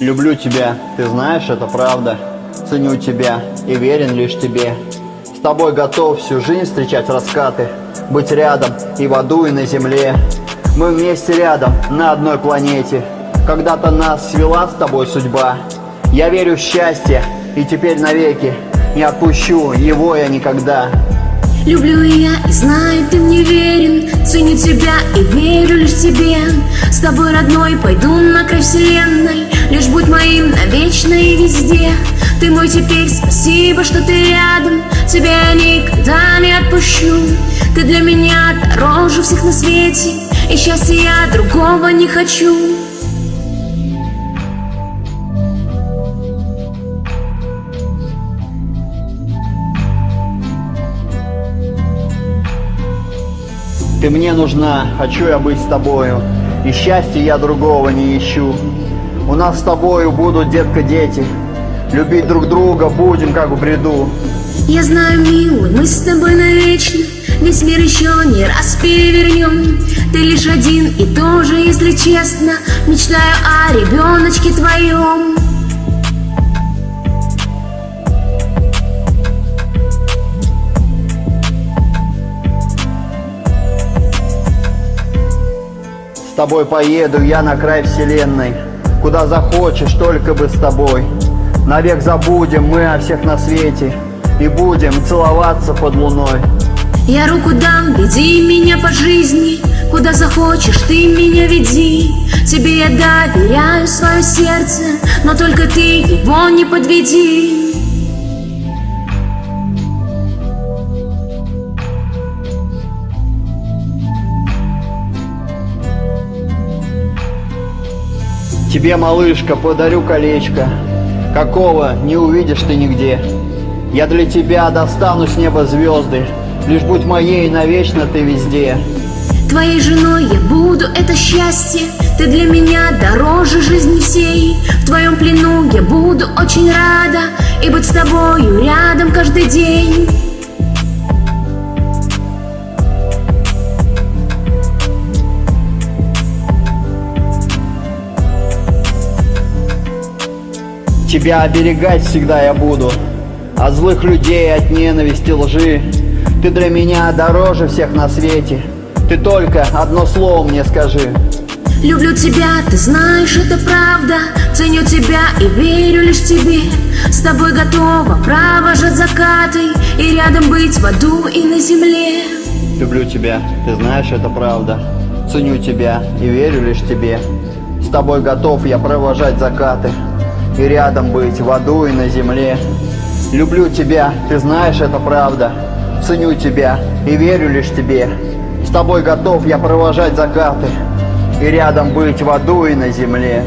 Люблю тебя, ты знаешь, это правда. Ценю тебя и верен лишь тебе. С тобой готов всю жизнь встречать раскаты, Быть рядом и в аду, и на земле. Мы вместе рядом, на одной планете. Когда-то нас свела с тобой судьба. Я верю в счастье, и теперь навеки Не отпущу его я никогда. Люблю я и знаю, ты мне верен Ценю тебя и верю лишь тебе С тобой, родной, пойду на край вселенной навечно и везде. Ты мой теперь, спасибо, что ты рядом. Тебя никогда не отпущу. Ты для меня дороже всех на свете. И счастья я другого не хочу. Ты мне нужна, хочу я быть с тобою, И счастья я другого не ищу. У нас с тобою будут, детка, дети, Любить друг друга будем, как в бреду. Я знаю, милый, мы с тобой навечно. Весь мир еще не раз перевернем. Ты лишь один и тоже, если честно. Мечтаю о ребеночке твоем. С тобой поеду я на край вселенной, Куда захочешь, только бы с тобой. Навек забудем мы о всех на свете И будем целоваться под луной. Я руку дам, веди меня по жизни Куда захочешь, ты меня веди Тебе я доверяю свое сердце Но только ты его не подведи Тебе, малышка, подарю колечко, Какого не увидишь ты нигде. Я для тебя достану с неба звезды, Лишь будь моей навечно ты везде. Твоей женой я буду, это счастье. Ты для меня дороже жизни всей В твоем плену я буду очень рада. И быть с тобою рядом каждый день Тебя оберегать всегда я буду. От злых людей, от ненависти, лжи. Ты для меня дороже всех на свете. Ты только одно слово мне скажи. Люблю тебя, ты знаешь, это правда. Ценю тебя и верю лишь тебе. С тобой готова провожать закаты И рядом быть в аду и на земле. Люблю тебя, ты знаешь, это правда. Ценю тебя и верю лишь тебе. С тобой готов я провожать закаты И рядом быть в аду и на земле. Люблю тебя, ты знаешь, это правда. Ценю тебя и верю лишь тебе. С тобой готов я провожать закаты И рядом быть в аду и на земле